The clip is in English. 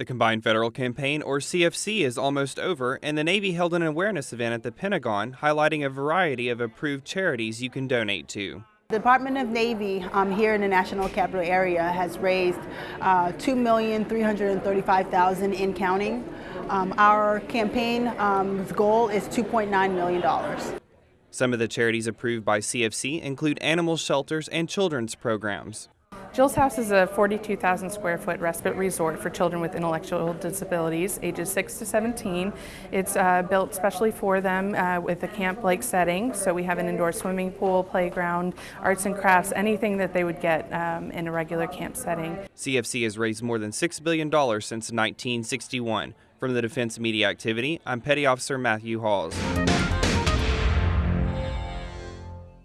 The Combined Federal Campaign, or CFC, is almost over, and the Navy held an awareness event at the Pentagon highlighting a variety of approved charities you can donate to. The Department of Navy um, here in the National Capital Area has raised uh, 2,335,000 in counting. Um, our campaign um, goal is $2.9 million. Some of the charities approved by CFC include animal shelters and children's programs. Jill's House is a 42,000 square foot respite resort for children with intellectual disabilities, ages 6 to 17. It's uh, built specially for them uh, with a camp-like setting, so we have an indoor swimming pool, playground, arts and crafts, anything that they would get um, in a regular camp setting. CFC has raised more than $6 billion since 1961. From the Defense Media Activity, I'm Petty Officer Matthew Halls.